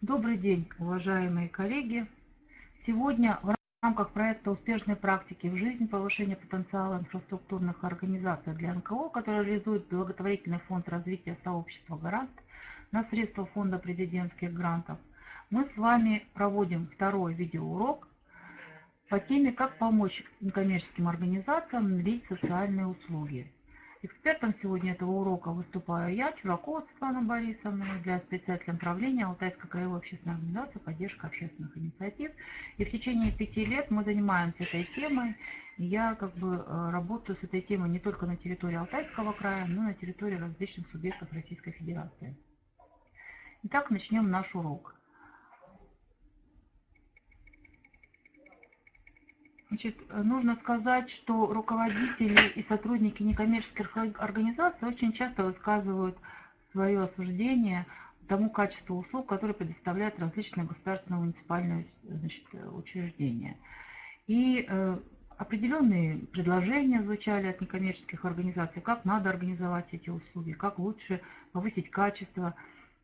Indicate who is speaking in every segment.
Speaker 1: Добрый день, уважаемые коллеги! Сегодня в рамках проекта успешной практики в жизнь повышения потенциала инфраструктурных организаций для НКО, который реализует благотворительный фонд развития сообщества «Гарант» на средства фонда президентских грантов, мы с вами проводим второй видеоурок по теме «Как помочь некоммерческим организациям внедрить социальные услуги». Экспертом сегодня этого урока выступаю я, Чуракова Светлана Борисовна, для председателя направления Алтайской краевой общественной организации «Поддержка общественных инициатив». И в течение пяти лет мы занимаемся этой темой. Я как бы э, работаю с этой темой не только на территории Алтайского края, но и на территории различных субъектов Российской Федерации. Итак, начнем наш урок. Значит, нужно сказать, что руководители и сотрудники некоммерческих организаций очень часто высказывают свое осуждение тому качеству услуг, которые предоставляют различные государственные муниципальные значит, учреждения. И э, определенные предложения звучали от некоммерческих организаций, как надо организовать эти услуги, как лучше повысить качество,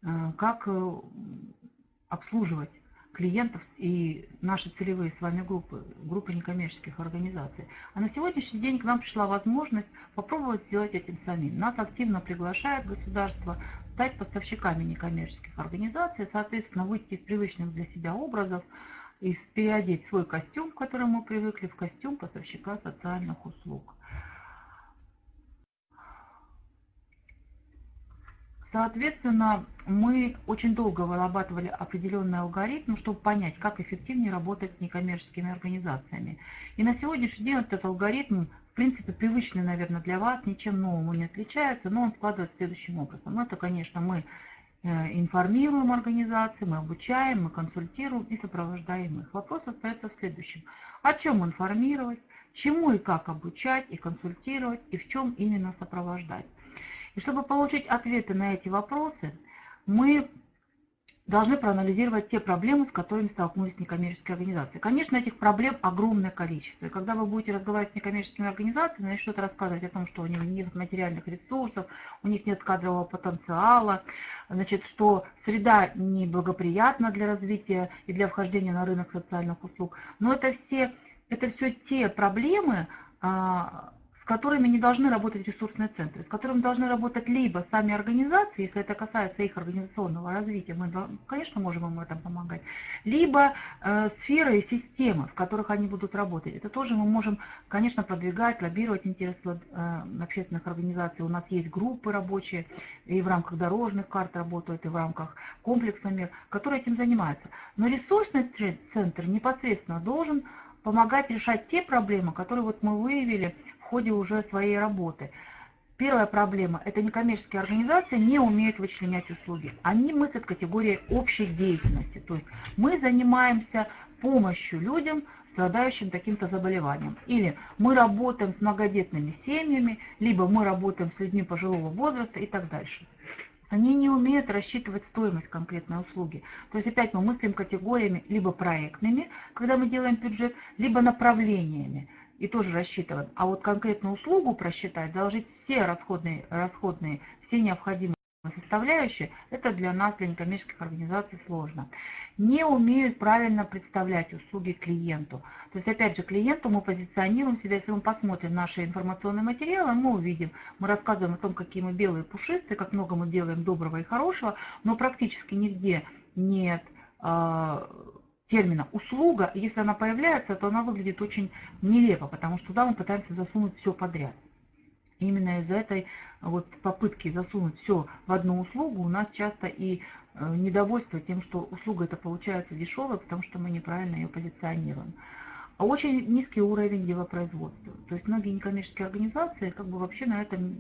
Speaker 1: э, как э, обслуживать клиентов и наши целевые с вами группы, группы некоммерческих организаций. А на сегодняшний день к нам пришла возможность попробовать сделать этим самим. Нас активно приглашает государство стать поставщиками некоммерческих организаций, соответственно, выйти из привычных для себя образов, и переодеть свой костюм, к которому мы привыкли, в костюм поставщика социальных услуг. Соответственно, мы очень долго вырабатывали определенный алгоритм, чтобы понять, как эффективнее работать с некоммерческими организациями. И на сегодняшний день этот алгоритм, в принципе, привычный, наверное, для вас, ничем новым не отличается, но он складывается следующим образом. Это, конечно, мы э, информируем организации, мы обучаем, мы консультируем и сопровождаем их. Вопрос остается в следующем. О чем информировать, чему и как обучать и консультировать, и в чем именно сопровождать. И чтобы получить ответы на эти вопросы, мы должны проанализировать те проблемы, с которыми столкнулись некоммерческие организации. Конечно, этих проблем огромное количество. И когда вы будете разговаривать с некоммерческими организациями, начнут рассказывать о том, что у них нет материальных ресурсов, у них нет кадрового потенциала, значит, что среда неблагоприятна для развития и для вхождения на рынок социальных услуг. Но это все, это все те проблемы, а, с которыми не должны работать ресурсные центры, с которыми должны работать либо сами организации, если это касается их организационного развития, мы, конечно, можем им в этом помогать, либо э, сферы и системы, в которых они будут работать. Это тоже мы можем, конечно, продвигать, лоббировать интересы э, общественных организаций. У нас есть группы рабочие, и в рамках дорожных карт работают, и в рамках комплексных мер, которые этим занимаются. Но ресурсный центр непосредственно должен помогать решать те проблемы, которые вот мы выявили в ходе уже своей работы. Первая проблема – это некоммерческие организации не умеют вычленять услуги. Они мыслят категории общей деятельности. То есть мы занимаемся помощью людям, страдающим таким-то заболеванием. Или мы работаем с многодетными семьями, либо мы работаем с людьми пожилого возраста и так дальше. Они не умеют рассчитывать стоимость конкретной услуги. То есть опять мы мыслим категориями либо проектными, когда мы делаем бюджет, либо направлениями и тоже рассчитываем. А вот конкретную услугу просчитать, заложить все расходные, расходные все необходимые составляющие, это для нас, для некоммерческих организаций сложно. Не умеют правильно представлять услуги клиенту. То есть, опять же, клиенту мы позиционируем себя, если мы посмотрим наши информационные материалы, мы увидим, мы рассказываем о том, какие мы белые пушистые, как много мы делаем доброго и хорошего, но практически нигде нет а, термина «услуга», если она появляется, то она выглядит очень нелепо, потому что туда мы пытаемся засунуть все подряд. Именно из-за этой вот попытки засунуть все в одну услугу у нас часто и э, недовольство тем, что услуга это получается дешевая, потому что мы неправильно ее позиционируем. А очень низкий уровень делопроизводства. То есть многие некоммерческие организации как бы вообще на этом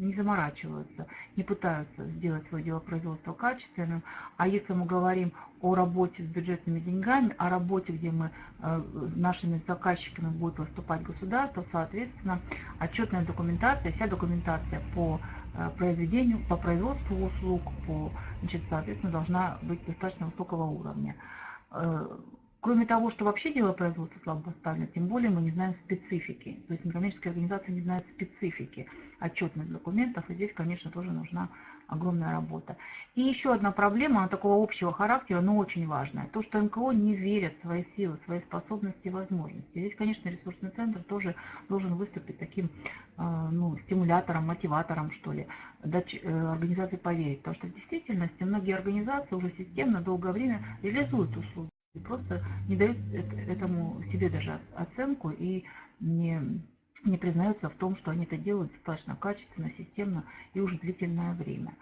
Speaker 1: не заморачиваются, не пытаются сделать свое делопроизводство качественным. А если мы говорим о работе с бюджетными деньгами, о работе, где мы э, нашими заказчиками будет выступать государство, соответственно, отчетная документация, вся документация по э, произведению, по производству услуг, по, значит, соответственно, должна быть достаточно высокого уровня. Кроме того, что вообще дело производства слабо поставлено, тем более мы не знаем специфики. То есть некоммерческие организации не знают специфики отчетных документов, и здесь, конечно, тоже нужна огромная работа. И еще одна проблема, она такого общего характера, но очень важная. То, что НКО не верят в свои силы, свои способности и возможности. Здесь, конечно, ресурсный центр тоже должен выступить таким э, ну, стимулятором, мотиватором, что ли, дать э, организации поверить. Потому что в действительности многие организации уже системно долгое время реализуют услуги. Просто не дают этому себе даже оценку и не не признаются в том, что они это делают достаточно качественно, системно и уже длительное время.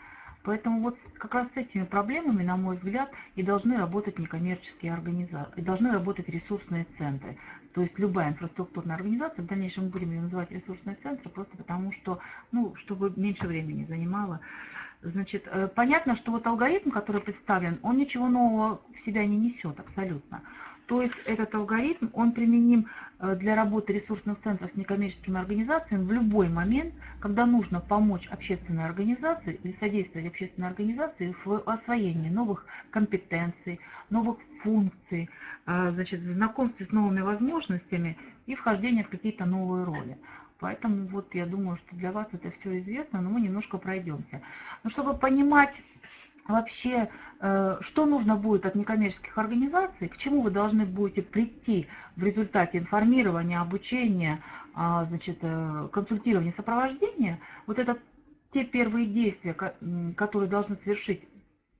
Speaker 1: Поэтому вот как раз с этими проблемами, на мой взгляд, и должны работать некоммерческие организации, и должны работать ресурсные центры. То есть любая инфраструктурная организация, в дальнейшем мы будем ее называть ресурсные центры, просто потому что, ну, чтобы меньше времени занимало. Значит, э, понятно, что вот алгоритм, который представлен, он ничего нового в себя не несет абсолютно. То есть этот алгоритм, он применим э, для работы ресурсных центров с некоммерческими организациями в любой момент, когда нужно помочь общественной организации или содействовать общественной организации в освоении новых компетенций, новых функций, э, значит, в знакомстве с новыми возможностями и вхождение в какие-то новые роли. Поэтому вот я думаю, что для вас это все известно, но мы немножко пройдемся. Но чтобы понимать вообще, э, что нужно будет от некоммерческих организаций, к чему вы должны будете прийти в результате информирования, обучения, а, значит, э, консультирования, сопровождения, вот это те первые действия, которые должны совершить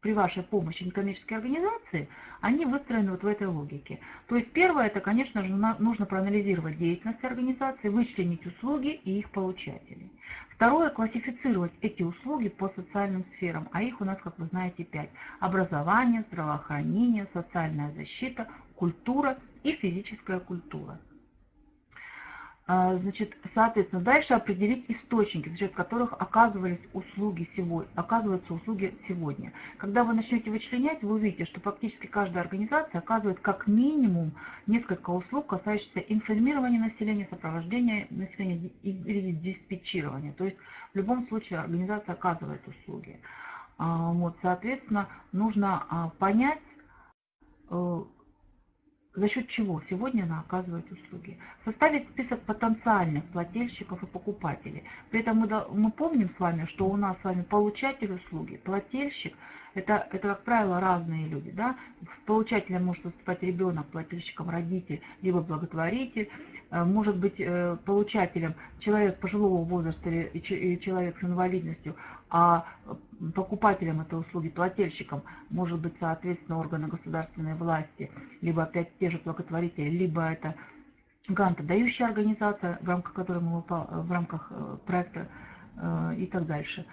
Speaker 1: при вашей помощи некоммерческие организации, они выстроены вот в этой логике. То есть первое, это, конечно же, нужно проанализировать деятельность организации, вычленить услуги и их получателей. Второе, классифицировать эти услуги по социальным сферам, а их у нас, как вы знаете, пять. Образование, здравоохранение, социальная защита, культура и физическая культура. А, значит, соответственно, дальше определить источники, за счет которых оказывались услуги сегодня, оказываются услуги сегодня. Когда вы начнете вычленять, вы увидите, что практически каждая организация оказывает как минимум несколько услуг, касающихся информирования населения, сопровождения населения или диспетчирования. То есть в любом случае организация оказывает услуги. А, вот, соответственно, нужно а, понять, э, за счет чего сегодня она оказывает услуги. Составить список потенциальных плательщиков и покупателей. При этом мы, мы помним с вами, что у нас с вами получатель услуги, плательщик – это, это, как правило, разные люди. Да? Получателем может выступать ребенок, плательщиком родитель, либо благотворитель. Э, может быть э, получателем человек пожилого возраста или человек с инвалидностью, а покупателем этой услуги, плательщиком, может быть, соответственно, органы государственной власти, либо опять те же благотворители, либо это грантодающая организация, в рамках которой мы в рамках э, проекта и так дальше.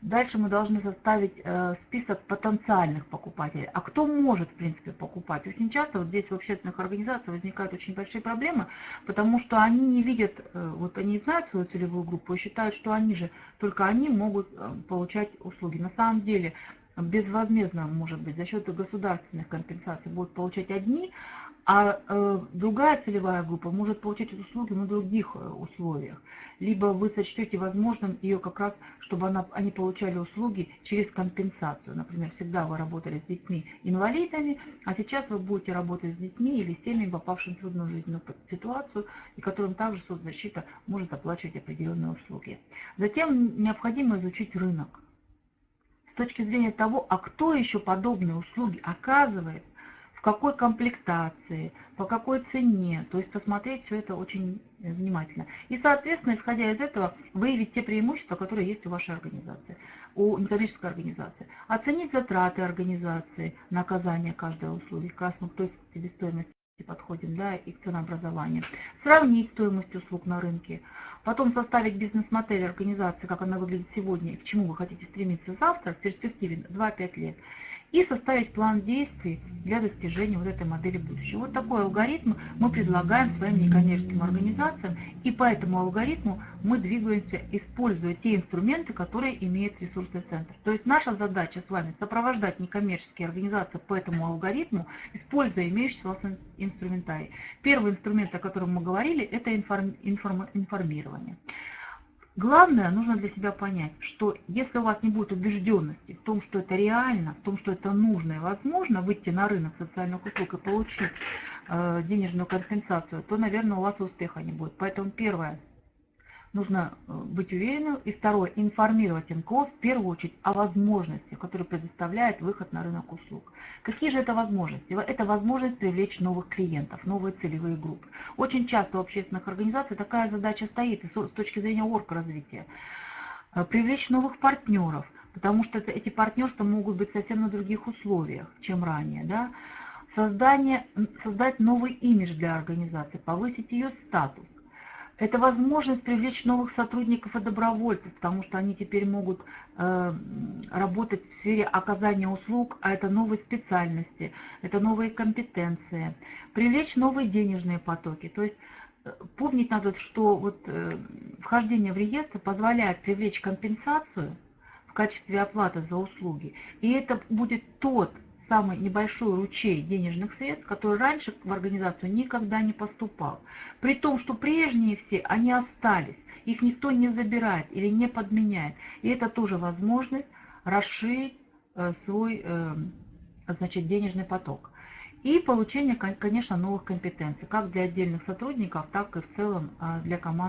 Speaker 1: Дальше мы должны составить э, список потенциальных покупателей. А кто может, в принципе, покупать? Очень часто вот здесь в общественных организациях возникают очень большие проблемы, потому что они не видят, э, вот они знают свою целевую группу и считают, что они же, только они могут э, получать услуги. На самом деле безвозмездно, может быть, за счет государственных компенсаций будут получать одни, а э, другая целевая группа может получать эти услуги на других э, условиях. Либо вы сочтете возможным ее как раз, чтобы она, они получали услуги через компенсацию. Например, всегда вы работали с детьми-инвалидами, а сейчас вы будете работать с детьми или с теми, попавшими в трудную жизненную ситуацию, и которым также соцзащита может оплачивать определенные услуги. Затем необходимо изучить рынок точки зрения того, а кто еще подобные услуги оказывает, в какой комплектации, по какой цене. То есть посмотреть все это очень внимательно. И, соответственно, исходя из этого, выявить те преимущества, которые есть у вашей организации, у некоммерческой организации. Оценить затраты организации на оказание каждой услуги, как раз к той себестоимости подходим, да, и к ценообразованию. Сравнить стоимость услуг на рынке. Потом составить бизнес-модель организации, как она выглядит сегодня, к чему вы хотите стремиться завтра, в перспективе 2-5 лет и составить план действий для достижения вот этой модели будущего. Вот такой алгоритм мы предлагаем своим некоммерческим организациям, и по этому алгоритму мы двигаемся, используя те инструменты, которые имеет ресурсный центр. То есть наша задача с вами сопровождать некоммерческие организации по этому алгоритму, используя имеющийся у вас инструментарий. Первый инструмент, о котором мы говорили, это информ, информ, информирование. Главное, нужно для себя понять, что если у вас не будет убежденности в том, что это реально, в том, что это нужно и возможно выйти на рынок социальных услуг и получить э, денежную компенсацию, то, наверное, у вас успеха не будет. Поэтому первое, нужно э, быть уверенным. И второе, информировать НКО в первую очередь о возможностях, которые предоставляет выход на рынок услуг. Какие же это возможности? Это возможность привлечь новых клиентов, новые целевые группы. Очень часто у общественных организаций такая задача стоит с точки зрения орг-развития. Э, привлечь новых партнеров, потому что эти партнерства могут быть совсем на других условиях, чем ранее. Да? Создание, создать новый имидж для организации, повысить ее статус это возможность привлечь новых сотрудников и добровольцев, потому что они теперь могут э, работать в сфере оказания услуг, а это новые специальности, это новые компетенции. Привлечь новые денежные потоки. То есть э, помнить надо, что вот, э, вхождение в реестр позволяет привлечь компенсацию в качестве оплаты за услуги. И это будет тот самый небольшой ручей денежных средств, который раньше в организацию никогда не поступал. При том, что прежние все, они остались, их никто не забирает или не подменяет. И это тоже возможность расширить э, свой э, значит, денежный поток. И получение, конечно, новых компетенций, как для отдельных сотрудников, так и в целом э, для команды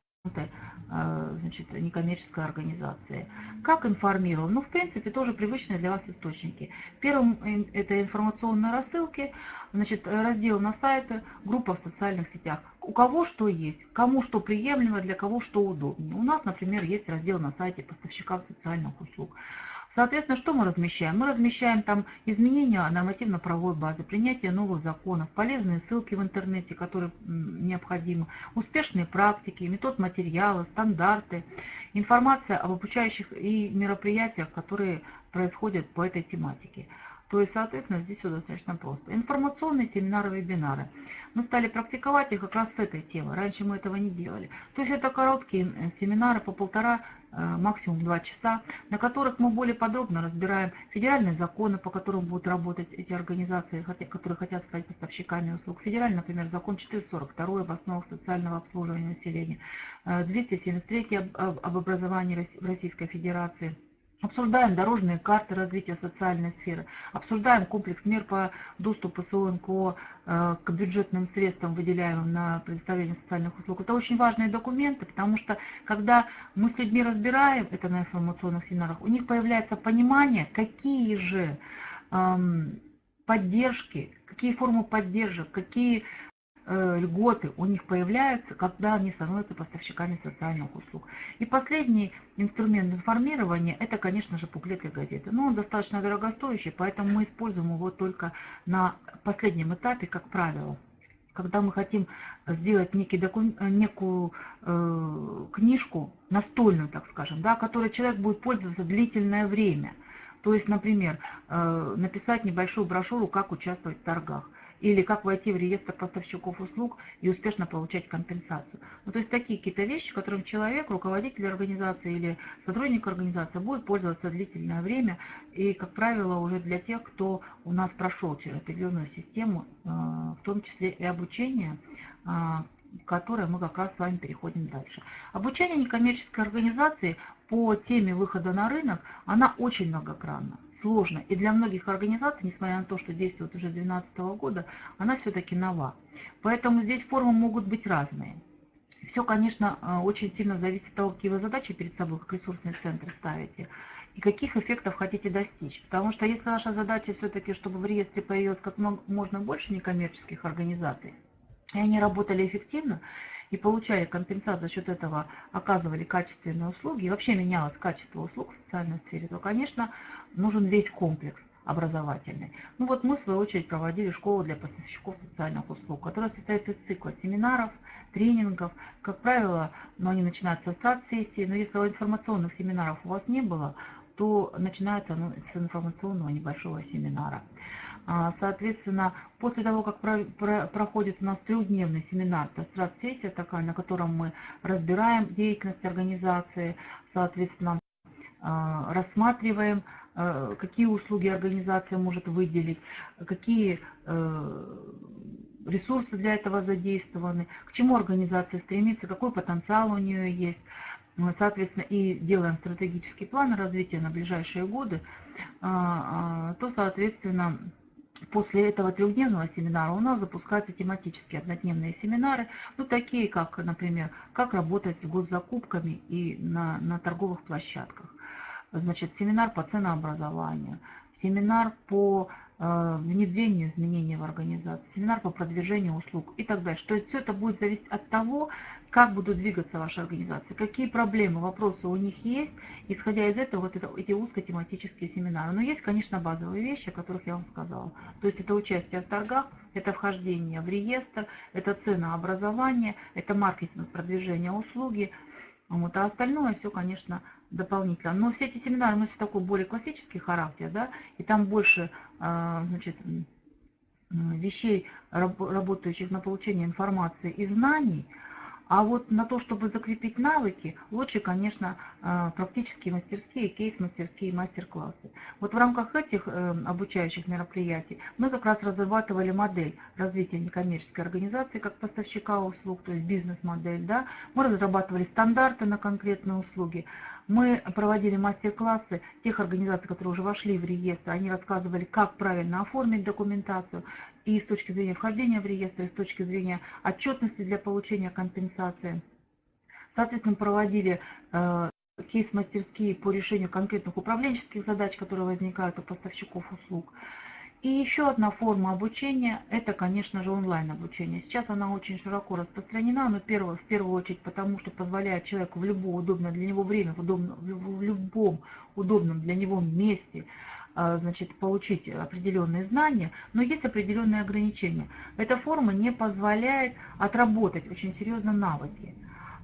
Speaker 1: значит, некоммерческой организации. Как информировал? Ну, в принципе, тоже привычные для вас источники. Первым это информационные рассылки, значит, раздел на сайте, группа в социальных сетях. У кого что есть, кому что приемлемо, для кого что удобнее. У нас, например, есть раздел на сайте поставщиков социальных услуг. Соответственно, что мы размещаем? Мы размещаем там изменения нормативно-правовой базы, принятие новых законов, полезные ссылки в интернете, которые необходимы, успешные практики, метод материала, стандарты, информация об обучающих и мероприятиях, которые происходят по этой тематике. То есть, соответственно, здесь все достаточно просто. Информационные семинары, вебинары. Мы стали практиковать их как раз с этой темы. Раньше мы этого не делали. То есть это короткие э, семинары по полтора, э, максимум два часа, на которых мы более подробно разбираем федеральные законы, по которым будут работать эти организации, которые хотят стать поставщиками услуг. Федеральный, например, закон 442 об основах социального обслуживания населения, 273 э, об образовании Российской Федерации – Обсуждаем дорожные карты развития социальной сферы, обсуждаем комплекс мер по доступу СОНКО э, к бюджетным средствам, выделяемым на предоставление социальных услуг. Это очень важные документы, потому что когда мы с людьми разбираем это на информационных семинарах, у них появляется понимание, какие же эм, поддержки, какие формы поддержек, какие льготы у них появляются, когда они становятся поставщиками социальных услуг. И последний инструмент информирования – это, конечно же, буклеты газеты. Но он достаточно дорогостоящий, поэтому мы используем его только на последнем этапе, как правило. Когда мы хотим сделать некий докум... некую э, книжку, настольную, так скажем, да, которой человек будет пользоваться длительное время. То есть, например, э, написать небольшую брошюру, как участвовать в торгах или как войти в реестр поставщиков услуг и успешно получать компенсацию. Ну, то есть такие какие-то вещи, которым человек, руководитель организации или сотрудник организации будет пользоваться длительное время и, как правило, уже для тех, кто у нас прошел через определенную систему, э, в том числе и обучение, э, которое мы как раз с вами переходим дальше. Обучение некоммерческой организации по теме выхода на рынок, она очень многогранна сложно. И для многих организаций, несмотря на то, что действует уже с 2012 года, она все-таки нова. Поэтому здесь формы могут быть разные. Все, конечно, э, очень сильно зависит от того, какие вы задачи перед собой, как ресурсный центр ставите, и каких эффектов хотите достичь. Потому что если ваша задача все-таки, чтобы в реестре появилось как можно больше некоммерческих организаций, и они работали эффективно, и получали компенсацию за счет этого, оказывали качественные услуги, и вообще менялось качество услуг в социальной сфере, то, конечно, нужен весь комплекс образовательный. Ну вот мы, в свою очередь, проводили школу для поставщиков социальных услуг, которая состоит из цикла семинаров, тренингов. Как правило, ну, они начинаются с сессии, но если информационных семинаров у вас не было, то начинается ну, с информационного небольшого семинара. А, соответственно, после того, как про, про, проходит у нас трехдневный семинар, это страт-сессия такая, на котором мы разбираем деятельность организации, соответственно, а, рассматриваем, а, какие услуги организация может выделить, какие ресурсы для этого задействованы, к чему организация стремится, какой потенциал у нее есть. соответственно, и делаем стратегический план развития на ближайшие годы, то, соответственно, После этого трехдневного семинара у нас запускаются тематические однодневные семинары, ну такие как, например, как работать с госзакупками и на, на торговых площадках. Значит, семинар по ценообразованию, семинар по Э, внедрению изменений в организации, семинар по продвижению услуг и так далее. Что все это будет зависеть от того, как будут двигаться ваши организации, какие проблемы, вопросы у них есть. Исходя из этого, вот это, эти узкотематические семинары. Но есть, конечно, базовые вещи, о которых я вам сказала. То есть это участие в торгах, это вхождение в реестр, это ценообразование, это маркетинг продвижения услуги. Вот, а остальное все, конечно, дополнительно. Но все эти семинары носят такой более классический характер, да, и там больше а, значит, вещей, работающих на получение информации и знаний, а вот на то, чтобы закрепить навыки, лучше, конечно, а, практические мастерские, кейс-мастерские мастер-классы. Вот в рамках этих э, обучающих мероприятий мы как раз разрабатывали модель развития некоммерческой организации как поставщика услуг, то есть бизнес-модель. Да? Мы разрабатывали стандарты на конкретные услуги. Мы проводили мастер-классы тех организаций, которые уже вошли в реестр. Они рассказывали, как правильно оформить документацию и с точки зрения вхождения в реестр, и с точки зрения отчетности для получения компенсации. Соответственно, проводили э, кейс-мастерские по решению конкретных управленческих задач, которые возникают у поставщиков услуг. И еще одна форма обучения – это, конечно же, онлайн-обучение. Сейчас она очень широко распространена, но первое, в первую очередь потому, что позволяет человеку в любое удобное для него время, в, удобно, в любом удобном для него месте значит, получить определенные знания, но есть определенные ограничения. Эта форма не позволяет отработать очень серьезно навыки.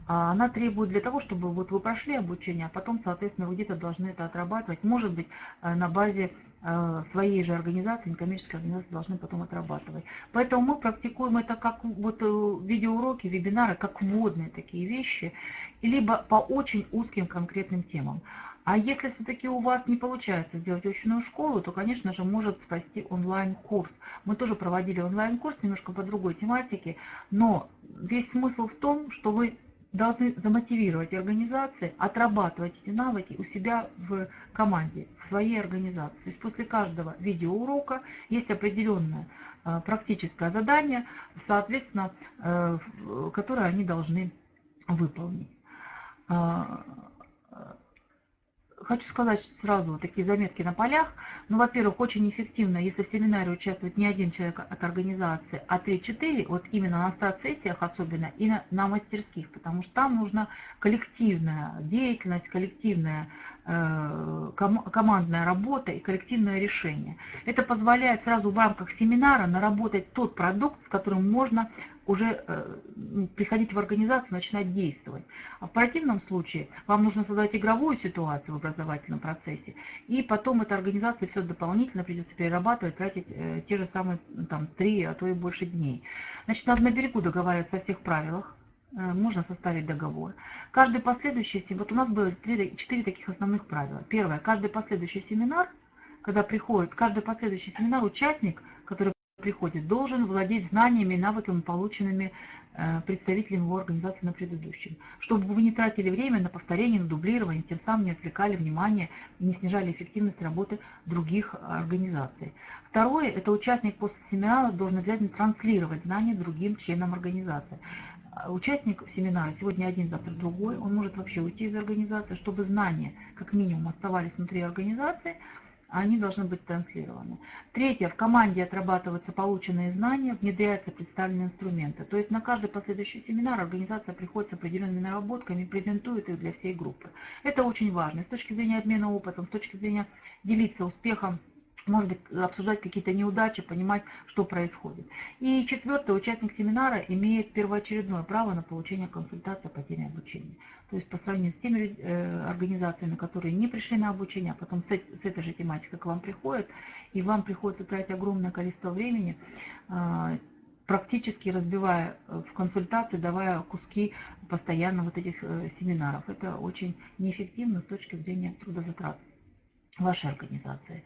Speaker 1: А она требует для того, чтобы вот вы прошли обучение, а потом, соответственно, вы где-то должны это отрабатывать. Может быть, э, на базе своей же организации, некоммерческой организации должны потом отрабатывать. Поэтому мы практикуем это как вот э, видеоуроки, вебинары, как вводные такие вещи, либо по очень узким конкретным темам. А если все-таки у вас не получается сделать очную школу, то, конечно же, может спасти онлайн-курс. Мы тоже проводили онлайн-курс немножко по другой тематике, но весь смысл в том, что вы должны замотивировать организации отрабатывать эти навыки у себя в команде, в своей организации. То есть после каждого видеоурока есть определенное э, практическое задание, соответственно, э, которое они должны выполнить. Хочу сказать сразу вот такие заметки на полях. Ну, во-первых, очень эффективно, если в семинаре участвует не один человек от организации, а 3-4, вот именно на старт-сессиях особенно, и на, на мастерских, потому что там нужна коллективная деятельность, коллективная э, ком, командная работа и коллективное решение. Это позволяет сразу в рамках семинара наработать тот продукт, с которым можно уже э, приходить в организацию, начинать действовать. А в противном случае вам нужно создать игровую ситуацию в образовательном процессе, и потом эта организация все дополнительно придется перерабатывать, тратить э, те же самые там, три, а то и больше дней. Значит, надо на берегу договариваться о всех правилах, э, можно составить договор. Каждый последующий, вот у нас было четыре таких основных правила. Первое, каждый последующий семинар, когда приходит, каждый последующий семинар участник, приходит, должен владеть знаниями и навыками, полученными э, представителями его организации на предыдущем, чтобы вы не тратили время на повторение, на дублирование, тем самым не отвлекали внимание не снижали эффективность работы других организаций. Второе, это участник после семинара должен обязательно транслировать знания другим членам организации. Участник семинара сегодня один, завтра другой, он может вообще уйти из организации, чтобы знания как минимум оставались внутри организации, они должны быть транслированы. Третье, в команде отрабатываются полученные знания, внедряются представленные инструменты. То есть на каждый последующий семинар организация приходит с определенными наработками презентует их для всей группы. Это очень важно с точки зрения обмена опытом, с точки зрения делиться успехом может быть, обсуждать какие-то неудачи, понимать, что происходит. И четвертое, участник семинара имеет первоочередное право на получение консультации по теме обучения. То есть по сравнению с теми э, организациями, которые не пришли на обучение, а потом с, с этой же тематикой к вам приходят, и вам приходится тратить огромное количество времени, э, практически разбивая э, в консультации, давая куски постоянно вот этих э, семинаров. Это очень неэффективно с точки зрения трудозатрат вашей организации.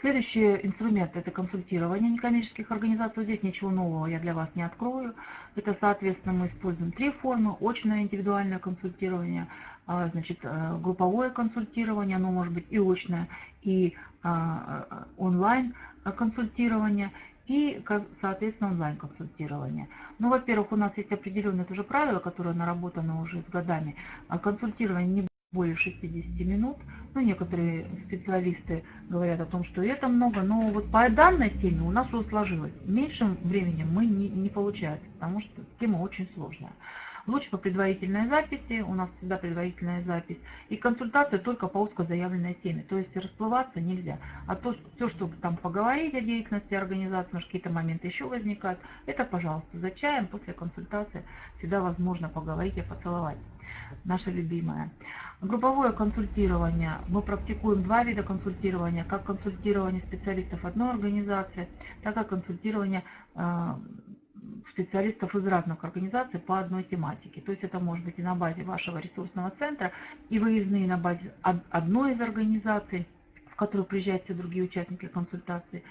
Speaker 1: Следующий инструмент – это консультирование некоммерческих организаций. Здесь ничего нового я для вас не открою. Это, соответственно, мы используем три формы. Очное индивидуальное консультирование, а, значит, э, групповое консультирование, оно может быть и очное, и а, а, онлайн консультирование и, соответственно, онлайн-консультирование. Ну, во-первых, у нас есть определенные тоже правила, которые наработаны уже с годами. Консультирование не более 60 минут. Ну, некоторые специалисты говорят о том, что это много, но вот по данной теме у нас уже сложилось. Меньшим временем мы не, не получается, потому что тема очень сложная. Лучше по предварительной записи, у нас всегда предварительная запись, и консультация только по узко заявленной теме, то есть расплываться нельзя. А то, все, чтобы там поговорить о деятельности организации, может какие-то моменты еще возникают, это, пожалуйста, за чаем после консультации всегда возможно поговорить и поцеловать. Наша любимая. Групповое консультирование. Мы практикуем два вида консультирования, как консультирование специалистов одной организации, так и консультирование э, специалистов из разных организаций по одной тематике. То есть это может быть и на базе вашего ресурсного центра, и выездные на базе одной из организаций, в которую приезжают все другие участники консультации,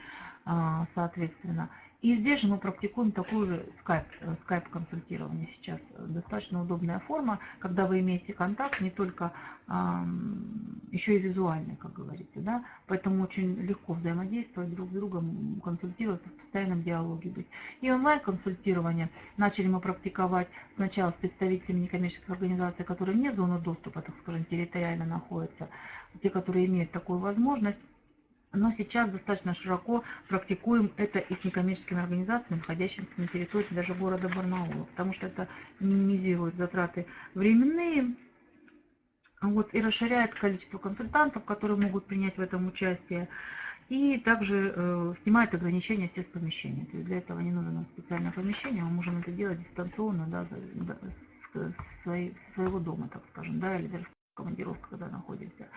Speaker 1: а, соответственно. И здесь же мы практикуем такую же скайп, э, скайп-консультирование сейчас. Достаточно удобная форма, когда вы имеете контакт не только еще и визуальный, как говорится. Да? Поэтому очень легко взаимодействовать друг с другом, консультироваться, в постоянном диалоге быть. И онлайн-консультирование начали мы практиковать сначала с представителями некоммерческих организаций, которые вне зоны доступа, так скажем, территориально находятся, те, которые имеют такую возможность но сейчас достаточно широко практикуем это и с некоммерческими организациями, находящимися на территории даже города Барнаула, потому что это минимизирует затраты временные вот, и расширяет количество консультантов, которые могут принять в этом участие, и также э, снимает ограничения все с помещения. То есть для этого не нужно специальное помещение, мы можем это делать дистанционно, да, да, с, с, с своего дома, так скажем, да, или даже в командировках, когда находимся.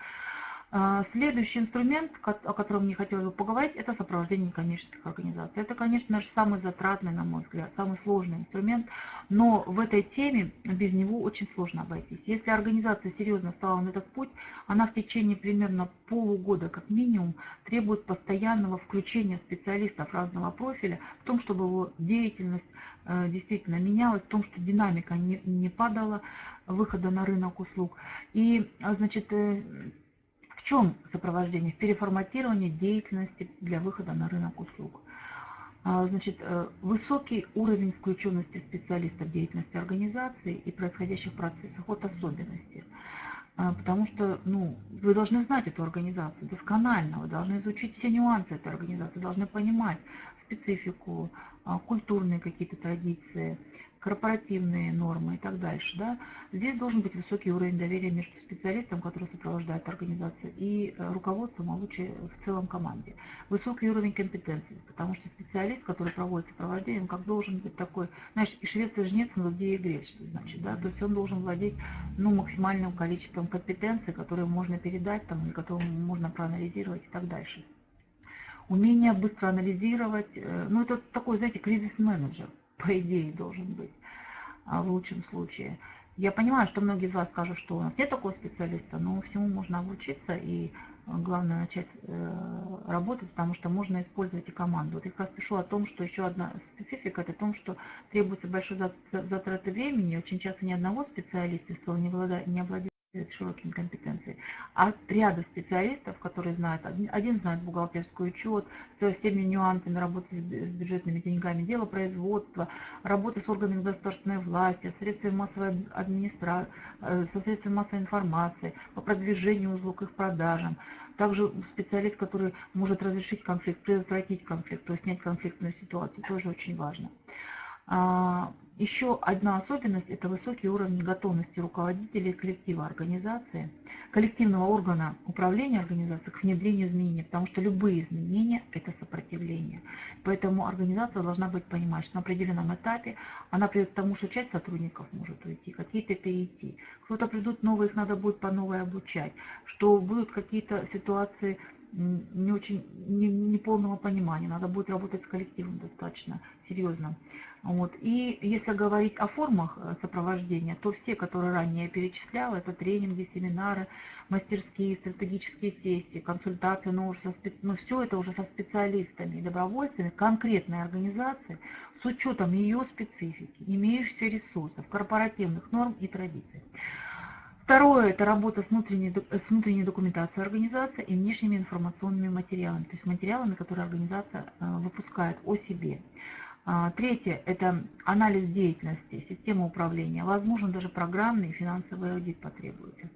Speaker 1: А, следующий инструмент, о котором мне хотелось бы поговорить, это сопровождение коммерческих организаций. Это, конечно же, самый затратный, на мой взгляд, самый сложный инструмент, но в этой теме без него очень сложно обойтись. Если организация серьезно стала на этот путь, она в течение примерно полугода, как минимум, требует постоянного включения специалистов разного профиля в том, чтобы его деятельность э, действительно менялась, в том, что динамика не, не падала выхода на рынок услуг. И, а, значит, э, чем сопровождение? В переформатировании деятельности для выхода на рынок услуг. А, значит, э, высокий уровень включенности специалистов деятельности организации и происходящих процессах от особенностей. А, потому что ну, вы должны знать эту организацию досконально, вы должны изучить все нюансы этой организации, должны понимать специфику, а, культурные какие-то традиции, корпоративные нормы и так дальше. Да? Здесь должен быть высокий уровень доверия между специалистом, который сопровождает организацию, и э, руководством, а лучше в целом команде. Высокий уровень компетенции, потому что специалист, который проводит сопровождение, он как должен быть такой, знаешь, и швец и жнец, но где и грец, что значит, да, то есть он должен владеть ну, максимальным количеством компетенций, которые можно передать, там, или которые можно проанализировать и так дальше. Умение быстро анализировать, э, ну это такой, знаете, кризис-менеджер, по идее, должен быть а, в лучшем случае. Я понимаю, что многие из вас скажут, что у нас нет такого специалиста, но всему можно обучиться и а, главное начать э, работать, потому что можно использовать и команду. Вот я как раз пишу о том, что еще одна специфика, это о том, что требуется большой затраты времени, очень часто ни одного специалиста, если он не обладает широкими компетенциями, а ряда специалистов, которые знают, один знает бухгалтерский учет, со всеми нюансами работы с бюджетными деньгами, дело производства, работы с органами государственной власти, средствами массовой администрации, э, со средствами массовой информации, по продвижению услуг, их продажам. Также специалист, который может разрешить конфликт, предотвратить конфликт, то есть снять конфликтную ситуацию, тоже очень важно. Еще одна особенность – это высокий уровень готовности руководителей коллектива организации, коллективного органа управления организацией к внедрению изменений, потому что любые изменения – это сопротивление. Поэтому организация должна быть понимать, что на определенном этапе. Она придет к тому, что часть сотрудников может уйти, какие-то перейти, кто-то придут новые, их надо будет по новой обучать, что будут какие-то ситуации не очень не, не полного понимания. Надо будет работать с коллективом достаточно серьезно. Вот. И если говорить о формах э, сопровождения, то все, которые ранее я перечисляла, это тренинги, семинары, мастерские, стратегические сессии, консультации, но, уже со, но все это уже со специалистами и добровольцами конкретной организации с учетом ее специфики, имеющихся ресурсов, корпоративных норм и традиций. Второе – это работа с внутренней, с внутренней документацией организации и внешними информационными материалами, то есть материалами, которые организация э, выпускает о себе. А, третье – это анализ деятельности, система управления. Возможно, даже программный и финансовый аудит потребуется.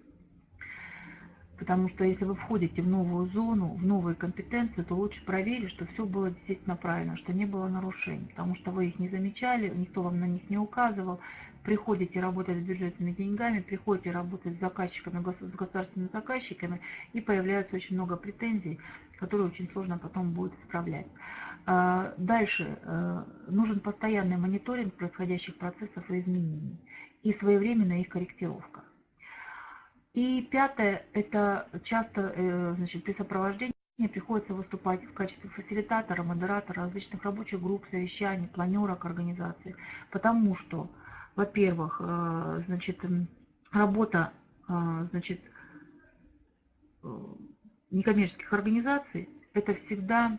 Speaker 1: Потому что если вы входите в новую зону, в новые компетенции, то лучше проверить, что все было действительно правильно, что не было нарушений. Потому что вы их не замечали, никто вам на них не указывал. Приходите работать с бюджетными деньгами, приходите работать с заказчиками, с государственными заказчиками, и появляется очень много претензий, которые очень сложно потом будет исправлять. А, дальше э, нужен постоянный мониторинг происходящих процессов и изменений и своевременная их корректировка. И пятое, это часто э, значит, при сопровождении приходится выступать в качестве фасилитатора, модератора различных рабочих групп, совещаний, планерок организации, потому что, во-первых, э, значит, работа значит, некоммерческих организаций – это всегда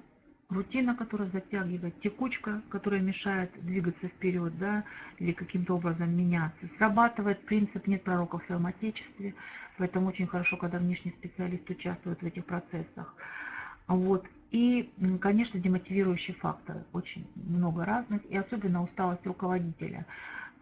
Speaker 1: рутина, которая затягивает, текучка, которая мешает двигаться вперед, да, или каким-то образом меняться. Срабатывает принцип «нет пророка в своем отечестве», поэтому очень хорошо, когда внешний специалист участвует в этих процессах. Вот. И, конечно, демотивирующие факторы, очень много разных, и особенно усталость руководителя.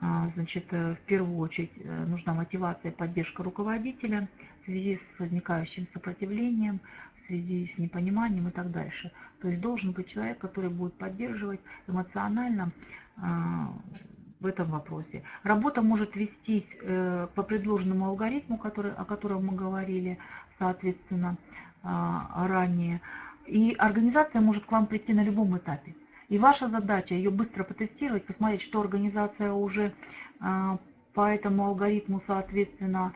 Speaker 1: А, значит, э, в первую очередь э, нужна мотивация и поддержка руководителя в связи с возникающим сопротивлением, в связи с непониманием и так дальше. То есть должен быть человек, который будет поддерживать эмоционально а, в этом вопросе. Работа может вестись э, по предложенному алгоритму, который, о котором мы говорили, соответственно, а, ранее. И организация может к вам прийти на любом этапе. И ваша задача ее быстро потестировать, посмотреть, что организация уже а, по этому алгоритму, соответственно,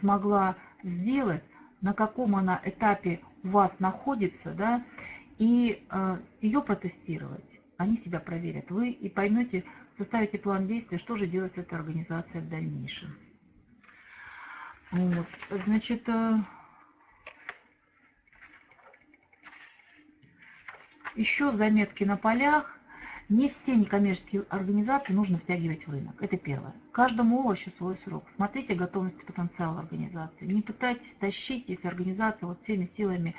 Speaker 1: смогла сделать, на каком она этапе у вас находится, да, и э, ее протестировать. Они себя проверят. Вы и поймете, составите план действия, что же делать этой организацией в дальнейшем. Вот. Значит, э, еще заметки на полях. Не все некоммерческие организации нужно втягивать в рынок. Это первое. Каждому овощу свой срок. Смотрите готовность и потенциал организации. Не пытайтесь тащить, если организация вот всеми силами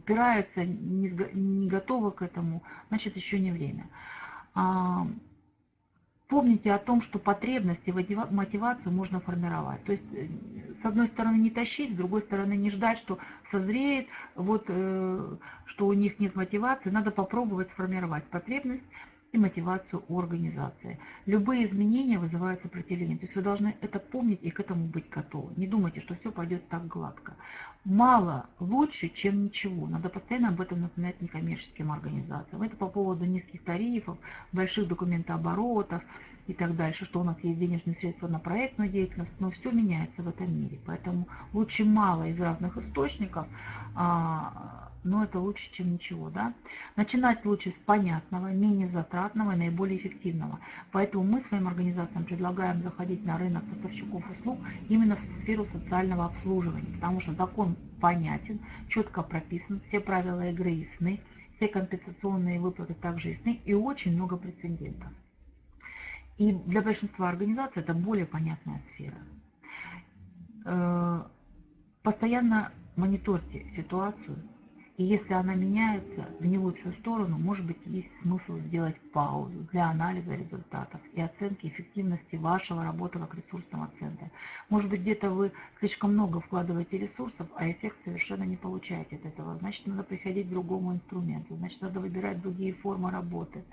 Speaker 1: упирается, не, готова к этому, значит еще не время. Помните о том, что потребности, мотивацию можно формировать. То есть, э, с одной стороны, не тащить, с другой стороны, не ждать, что созреет, вот, э, что у них нет мотивации. Надо попробовать сформировать потребность, и мотивацию организации. Любые изменения вызывают сопротивление. То есть вы должны это помнить и к этому быть готовы. Не думайте, что все пойдет так гладко. Мало лучше, чем ничего. Надо постоянно об этом напоминать некоммерческим организациям. Это по поводу низких тарифов, больших документооборотов и так дальше, что у нас есть денежные средства на проектную деятельность, но все меняется в этом мире. Поэтому лучше мало из разных источников, а, но это лучше, чем ничего. Да? Начинать лучше с понятного, менее затратного и наиболее эффективного. Поэтому мы своим организациям предлагаем заходить на рынок поставщиков услуг именно в сферу социального обслуживания, потому что закон понятен, четко прописан, все правила игры ясны, все компенсационные выплаты также ясны и очень много прецедентов. И для большинства организаций это более понятная сфера. Э, постоянно мониторьте ситуацию, и если она меняется в не лучшую сторону, может быть, есть смысл сделать паузу для анализа результатов и оценки эффективности вашего работы как ресурсного центра. Может быть, где-то вы слишком много вкладываете ресурсов, а эффект совершенно не получаете от этого. Значит, надо приходить к другому инструменту, значит, надо выбирать другие формы работы.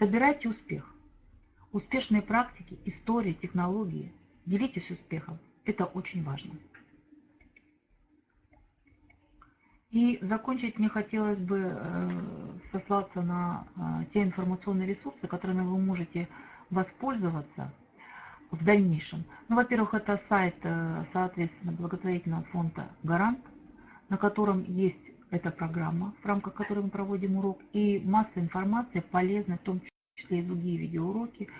Speaker 1: Собирайте успех. Успешные практики, истории, технологии. Делитесь успехом. Это очень важно. И закончить мне хотелось бы э, сослаться на э, те информационные ресурсы, которыми вы можете воспользоваться в дальнейшем. Ну, во-первых, это сайт, э, соответственно, благотворительного фонда «Гарант», на котором есть эта программа, в рамках которой мы проводим урок, и масса информации полезной, в том числе и другие видеоуроки,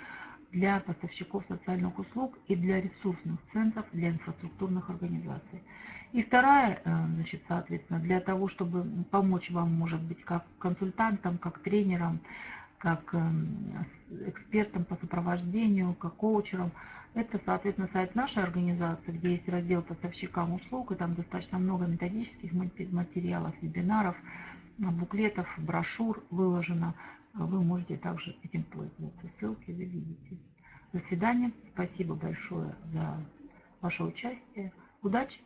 Speaker 1: для поставщиков социальных услуг и для ресурсных центров, для инфраструктурных организаций. И вторая, э, значит, соответственно, для того, чтобы помочь вам, может быть, как консультантам, как тренерам, как эм, экспертам по сопровождению, как коучерам, это, соответственно, сайт нашей организации, где есть раздел поставщикам услуг, и там достаточно много методических материалов, вебинаров, буклетов, брошюр выложено вы можете также этим пользоваться. Ссылки вы видите. До свидания. Спасибо большое за ваше участие. Удачи!